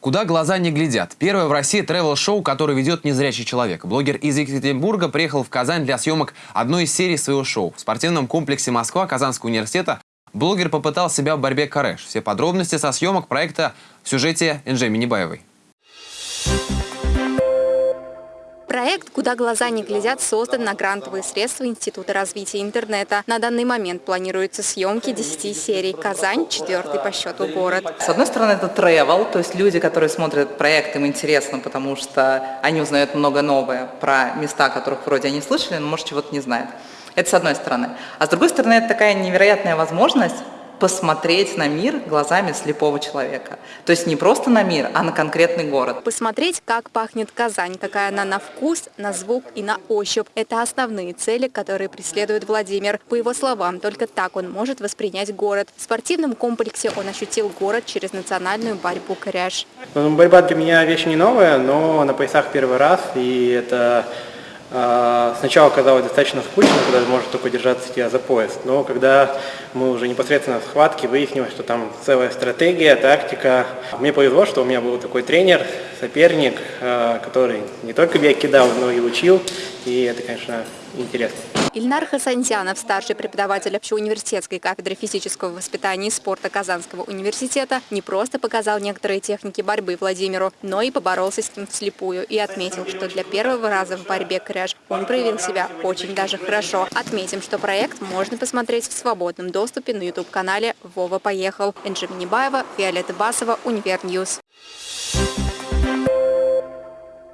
Куда глаза не глядят. Первое в России тревел-шоу, которое ведет незрячий человек. Блогер из Екатеринбурга приехал в Казань для съемок одной из серий своего шоу. В спортивном комплексе Москва Казанского университета блогер попытал себя в борьбе корэш. Все подробности со съемок проекта в сюжете Энджи Минибаевой. Проект «Куда глаза не глядят» создан на грантовые средства Института развития интернета. На данный момент планируются съемки 10 серий. Казань – четвертый по счету город. С одной стороны, это travel, то есть люди, которые смотрят проект, им интересно, потому что они узнают много новое про места, которых вроде они слышали, но, может, чего-то не знают. Это с одной стороны. А с другой стороны, это такая невероятная возможность посмотреть на мир глазами слепого человека. То есть не просто на мир, а на конкретный город. Посмотреть, как пахнет Казань, какая она на вкус, на звук и на ощупь. Это основные цели, которые преследует Владимир. По его словам, только так он может воспринять город. В спортивном комплексе он ощутил город через национальную борьбу «Коряж». Ну, борьба для меня вещь не новая, но на поясах первый раз, и это сначала казалось достаточно скучно, когда может только держаться тебя за пояс, но когда мы уже непосредственно в схватке выяснилось, что там целая стратегия, тактика. Мне повезло, что у меня был такой тренер, соперник, а, который не только бег кидал, но и учил, и это, конечно, интересно. Ильнар Хасантьянов, старший преподаватель общеуниверситетской кафедры физического воспитания и спорта Казанского университета, не просто показал некоторые техники борьбы Владимиру, но и поборолся с ним вслепую и отметил, что для первого раза в борьбе кряж он проявил себя очень даже хорошо. Отметим, что проект можно посмотреть в свободном доступе на YouTube-канале «Вова поехал». Энджи Минибаева, Виолетта Басова, Универньюз. Thank you